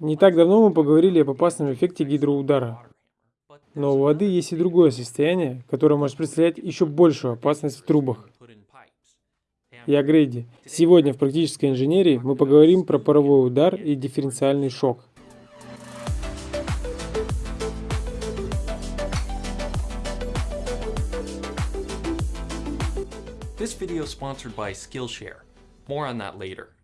Не так давно мы поговорили об опасном эффекте гидроудара. Но у воды есть и другое состояние, которое может представлять еще большую опасность в трубах. Я Грейди. Сегодня в практической инженерии мы поговорим про паровой удар и дифференциальный шок. This video is sponsored by Skillshare. More on that later.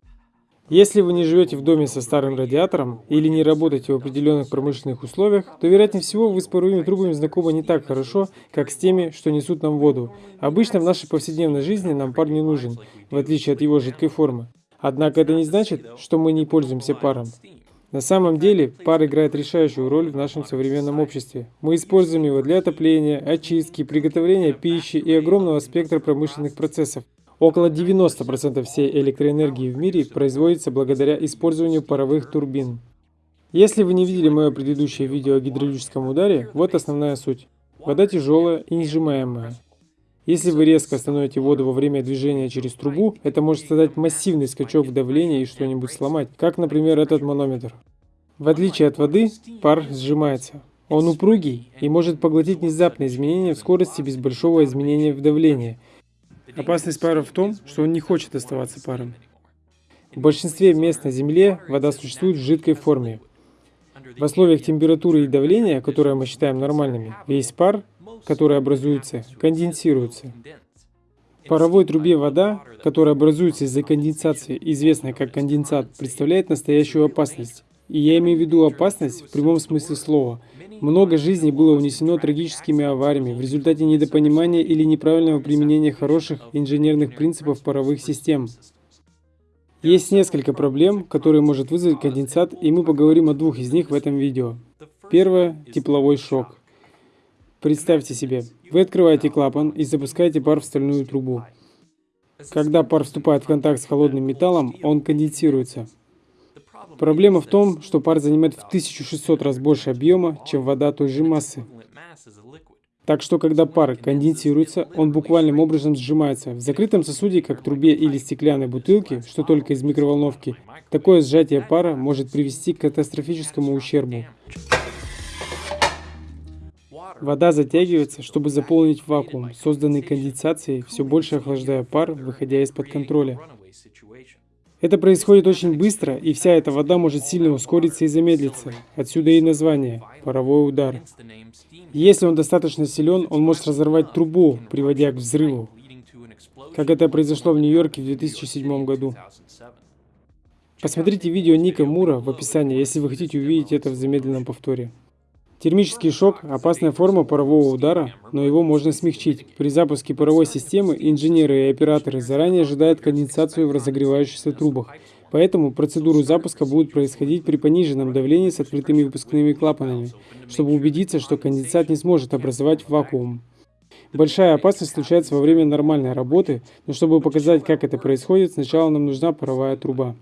Если вы не живете в доме со старым радиатором или не работаете в определенных промышленных условиях, то, вероятнее всего, вы с паровыми трубами знакомы не так хорошо, как с теми, что несут нам воду. Обычно в нашей повседневной жизни нам пар не нужен, в отличие от его жидкой формы. Однако это не значит, что мы не пользуемся паром. На самом деле, пар играет решающую роль в нашем современном обществе. Мы используем его для отопления, очистки, приготовления пищи и огромного спектра промышленных процессов. Около 90% всей электроэнергии в мире производится благодаря использованию паровых турбин. Если вы не видели мое предыдущее видео о гидравлическом ударе, вот основная суть. Вода тяжелая и несжимаемая. Если вы резко остановите воду во время движения через трубу, это может создать массивный скачок в давлении и что-нибудь сломать, как, например, этот манометр. В отличие от воды, пар сжимается. Он упругий и может поглотить внезапные изменения в скорости без большого изменения в давлении – Опасность пара в том, что он не хочет оставаться паром. В большинстве мест на Земле вода существует в жидкой форме. В условиях температуры и давления, которые мы считаем нормальными, весь пар, который образуется, конденсируется. В паровой трубе вода, которая образуется из-за конденсации, известная как конденсат, представляет настоящую опасность. И я имею в виду опасность в прямом смысле слова – много жизней было унесено трагическими авариями в результате недопонимания или неправильного применения хороших инженерных принципов паровых систем. Есть несколько проблем, которые может вызвать конденсат, и мы поговорим о двух из них в этом видео. Первое – тепловой шок. Представьте себе, вы открываете клапан и запускаете пар в стальную трубу. Когда пар вступает в контакт с холодным металлом, он конденсируется. Проблема в том, что пар занимает в 1600 раз больше объема, чем вода той же массы. Так что, когда пар конденсируется, он буквальным образом сжимается. В закрытом сосуде, как трубе или стеклянной бутылке, что только из микроволновки, такое сжатие пара может привести к катастрофическому ущербу. Вода затягивается, чтобы заполнить вакуум, созданный конденсацией, все больше охлаждая пар, выходя из-под контроля. Это происходит очень быстро, и вся эта вода может сильно ускориться и замедлиться. Отсюда и название – паровой удар. Если он достаточно силен, он может разорвать трубу, приводя к взрыву, как это произошло в Нью-Йорке в 2007 году. Посмотрите видео Ника Мура в описании, если вы хотите увидеть это в замедленном повторе. Термический шок – опасная форма парового удара, но его можно смягчить. При запуске паровой системы инженеры и операторы заранее ожидают конденсацию в разогревающихся трубах, поэтому процедуру запуска будет происходить при пониженном давлении с открытыми выпускными клапанами, чтобы убедиться, что конденсат не сможет образовать вакуум. Большая опасность случается во время нормальной работы, но чтобы показать, как это происходит, сначала нам нужна паровая труба.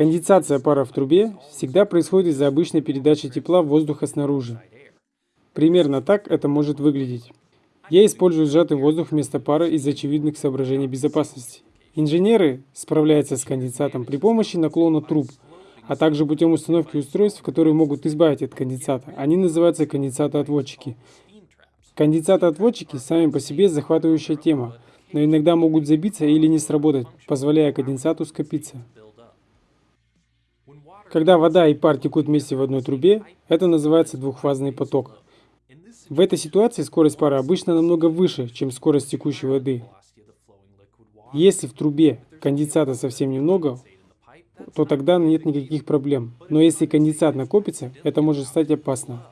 Конденсация пара в трубе всегда происходит из-за обычной передачи тепла воздуха снаружи. Примерно так это может выглядеть. Я использую сжатый воздух вместо пара из очевидных соображений безопасности. Инженеры справляются с конденсатом при помощи наклона труб, а также путем установки устройств, которые могут избавить от конденсата. Они называются конденсатоотводчики. Конденсатоотводчики сами по себе захватывающая тема, но иногда могут забиться или не сработать, позволяя конденсату скопиться. Когда вода и пар текут вместе в одной трубе, это называется двухфазный поток. В этой ситуации скорость пара обычно намного выше, чем скорость текущей воды. Если в трубе конденсата совсем немного, то тогда нет никаких проблем. Но если конденсат накопится, это может стать опасно.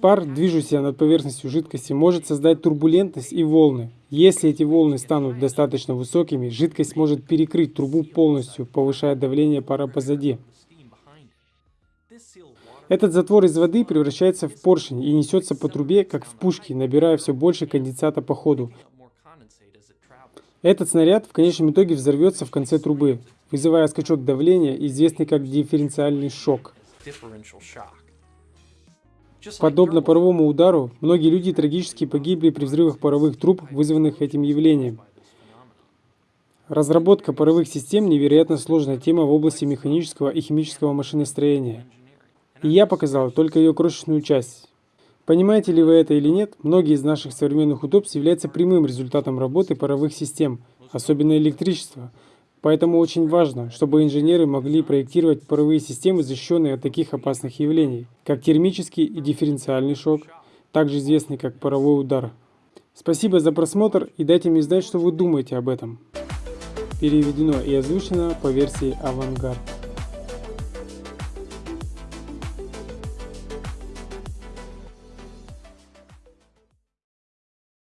Пар, движущийся над поверхностью жидкости, может создать турбулентность и волны. Если эти волны станут достаточно высокими, жидкость может перекрыть трубу полностью, повышая давление пара позади. Этот затвор из воды превращается в поршень и несется по трубе, как в пушке, набирая все больше конденсата по ходу. Этот снаряд в конечном итоге взорвется в конце трубы, вызывая скачок давления, известный как дифференциальный шок. Подобно паровому удару, многие люди трагически погибли при взрывах паровых труб, вызванных этим явлением. Разработка паровых систем – невероятно сложная тема в области механического и химического машиностроения. И я показал только ее крошечную часть. Понимаете ли вы это или нет, многие из наших современных удобств являются прямым результатом работы паровых систем, особенно электричества. Поэтому очень важно, чтобы инженеры могли проектировать паровые системы, защищенные от таких опасных явлений, как термический и дифференциальный шок, также известный как паровой удар. Спасибо за просмотр и дайте мне знать, что вы думаете об этом. Переведено и озвучено по версии Авангард.